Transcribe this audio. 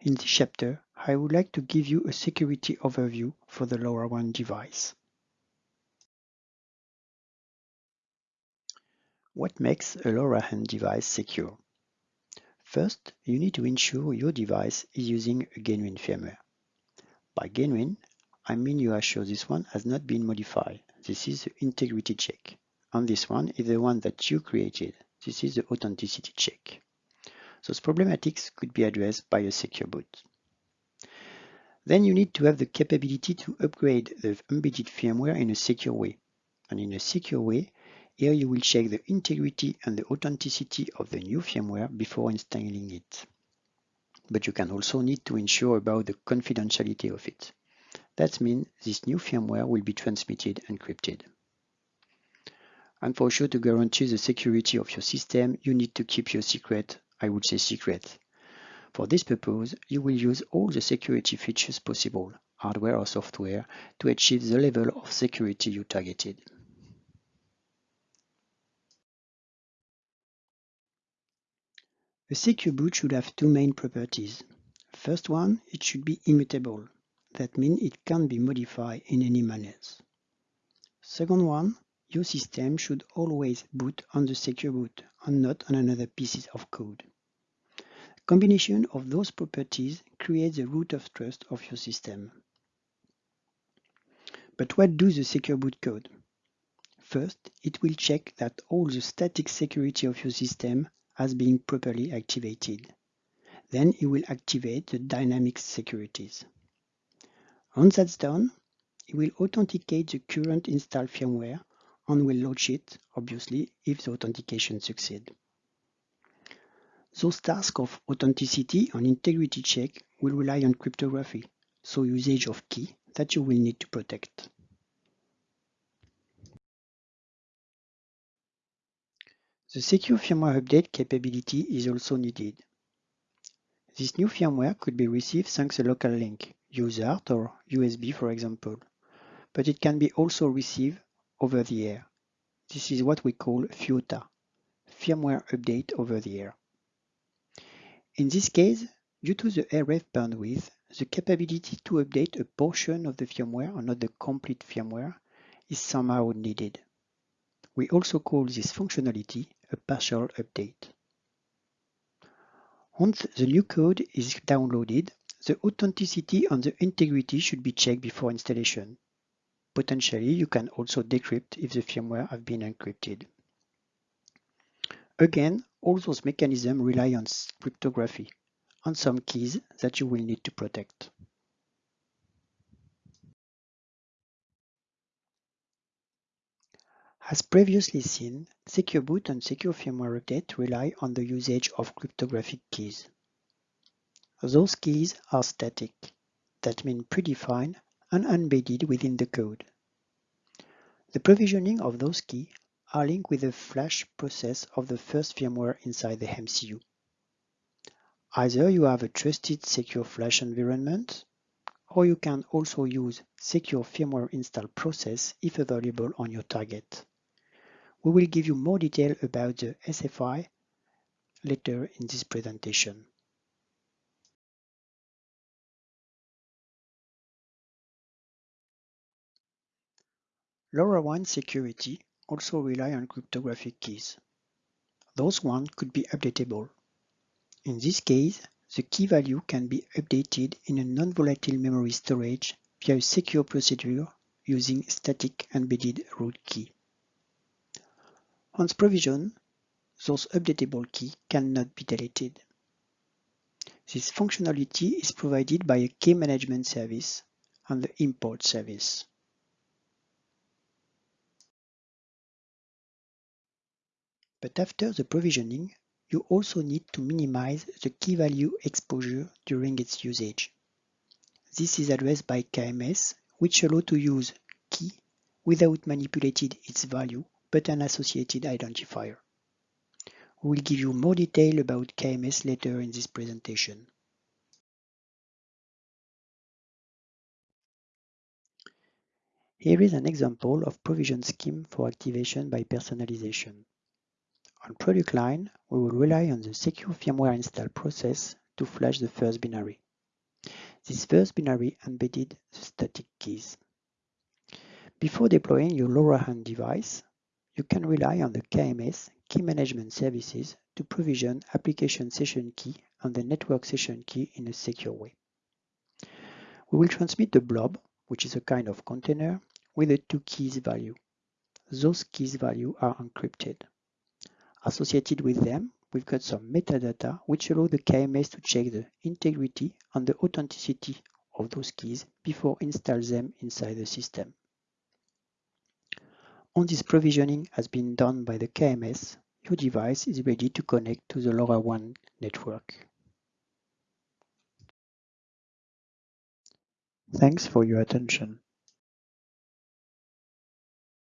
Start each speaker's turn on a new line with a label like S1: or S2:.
S1: In this chapter, I would like to give you a security overview for the LoRaWAN device. What makes a LoRaWAN device secure? First, you need to ensure your device is using a genuine firmware. By genuine, I mean you are sure this one has not been modified. This is the integrity check. And this one is the one that you created. This is the authenticity check. Those problematics could be addressed by a secure boot. Then you need to have the capability to upgrade the embedded firmware in a secure way. And in a secure way, here you will check the integrity and the authenticity of the new firmware before installing it. But you can also need to ensure about the confidentiality of it. That means this new firmware will be transmitted encrypted. And for sure to guarantee the security of your system, you need to keep your secret, I would say secret. For this purpose, you will use all the security features possible, hardware or software, to achieve the level of security you targeted. A secure boot should have two main properties. First one, it should be immutable. That means it can't be modified in any manner. Second one, your system should always boot on the secure boot and not on another piece of code. Combination of those properties creates the root of trust of your system. But what does the secure boot code? First, it will check that all the static security of your system has been properly activated. Then it will activate the dynamic securities. Once that's done, it will authenticate the current installed firmware and will launch it, obviously, if the authentication succeeds. Those tasks of authenticity and integrity check will rely on cryptography, so usage of key that you will need to protect. The secure firmware update capability is also needed. This new firmware could be received thanks a local link, USART or USB for example, but it can be also received over the air. This is what we call FUOTA, Firmware Update Over the Air. In this case, due to the RF bandwidth, the capability to update a portion of the firmware or not the complete firmware is somehow needed. We also call this functionality a partial update. Once the new code is downloaded, the authenticity and the integrity should be checked before installation. Potentially, you can also decrypt if the firmware have been encrypted. Again, all those mechanisms rely on cryptography and some keys that you will need to protect. As previously seen, Secure Boot and Secure Firmware Update rely on the usage of cryptographic keys. Those keys are static, that mean predefined and embedded within the code. The provisioning of those keys are linked with the flash process of the first firmware inside the MCU. Either you have a trusted secure flash environment, or you can also use secure firmware install process if available on your target. We will give you more detail about the SFI later in this presentation. LoRaWAN security also rely on cryptographic keys. Those ones could be updatable. In this case, the key value can be updated in a non-volatile memory storage via a secure procedure using static embedded root key. Once provisioned, those updatable key cannot be deleted. This functionality is provided by a key management service and the import service. But after the provisioning, you also need to minimize the key value exposure during its usage. This is addressed by KMS, which allow to use key without manipulating its value but an associated identifier. We will give you more detail about KMS later in this presentation. Here is an example of provision scheme for activation by personalization. On product line, we will rely on the secure firmware install process to flash the first binary. This first binary embedded the static keys. Before deploying your LoRaWAN device, you can rely on the KMS key management services to provision application session key and the network session key in a secure way. We will transmit the blob, which is a kind of container, with a two keys value. Those keys value are encrypted. Associated with them, we've got some metadata which allow the KMS to check the integrity and the authenticity of those keys before install them inside the system. Once this provisioning has been done by the KMS, your device is ready to connect to the LoRaWAN network. Thanks for your attention.